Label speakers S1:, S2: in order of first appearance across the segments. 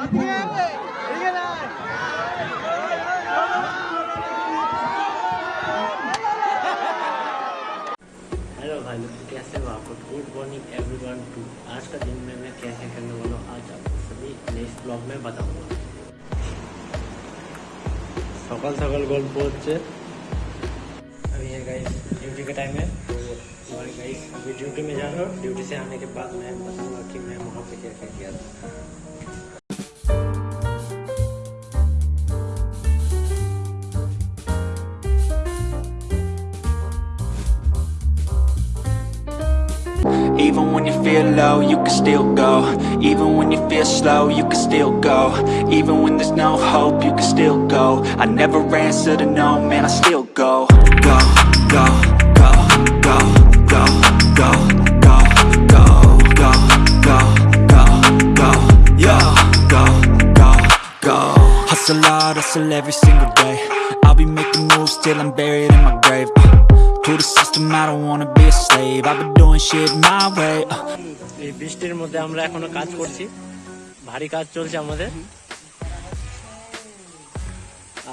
S1: Hello भाई लोग तो कैसे हो आपको गुड मॉर्निंग एवरीवन टू आज का दिन में मैं क्या क्या करने वाला हूँ आज आपको सभी नेक्स्ट ब्लॉग में बताऊंगा সকাল সকাল গল্প হচ্ছে अभी है गाइस ड्यूटी का टाइम है तो और गाइस अभी ड्यूटी में जा रहा हूँ ड्यूटी से आने के बाद मैं बताऊंगा कि मैं वहाँ पे क्या क्या किया था
S2: Even when you feel low, you can still go Even when you feel slow, you can still go Even when there's no hope, you can still go I never answer to no, man, I still go Go, go, go, go, go, go, go, go, go, go, go, go, go, go, go Hustle hard, hustle every single day I'll be making moves till I'm buried in my grave uh, To the system, I don't wanna be a slave I've been doing shit my way uh,
S1: এই বৃষ্টির মধ্যে আমরা এখনও কাজ করছি ভারী কাজ চলছে আমাদের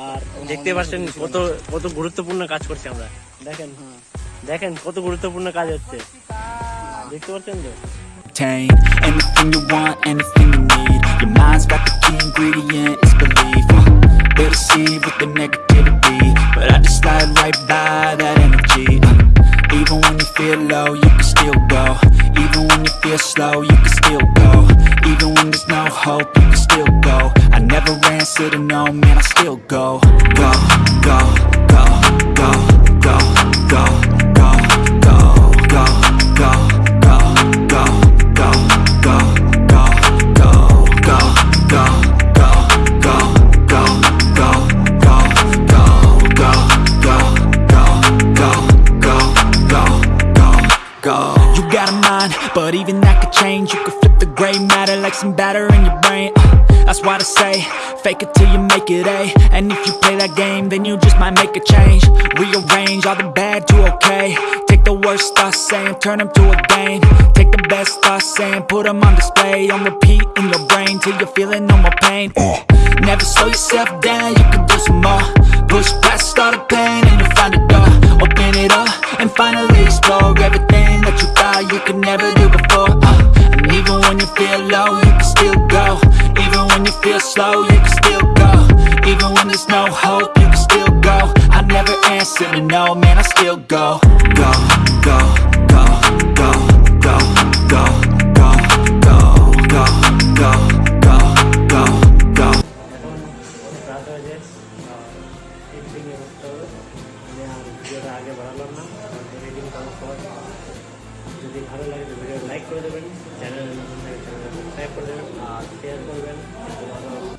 S1: আর দেখতে পাচ্ছেন কত কত গুরুত্বপূর্ণ কাজ করছি আমরা দেখেন দেখেন কত গুরুত্বপূর্ণ কাজ হচ্ছে দেখতে পাচ্ছেন তো
S2: Anything you want, anything you need Your mind's got the key ingredient, it's belief uh, They'll deceive with the negativity But I just slide right by feel low, you can still go. Even when you feel slow, you can still go. Even when there's no hope, you can still go. I never answer to no, man, I still go, go, go, go, go, but even that could change. You could flip the gray matter like some batter in your brain. Uh, That's why I say, fake it till you make it A. And if you play that game, then you just might make a change. Rearrange all the bad to okay. Take the worst thoughts saying, turn them to a game Take the best thoughts saying, put them on display. On repeat in your brain till you're feeling no more pain. Never slow yourself down, you can do some more. Push past all the pain no hope, you can still go. I never answer to no, man, I still go. Go, go, go, go, go, go, go, go, go, go, go, go, go.
S1: এখন রাত হয়েছে এডিটিংয়ে করতে হবে আমি আর ভিডিওটা আগে বাড়ালাম না editing করার পর যদি ভালো লাগে তো ভিডিও লাইক করে দেবেন চ্যানেল চ্যানেলটা সাবস্ক্রাইব করে দেবেন আর শেয়ার করবেন তোমার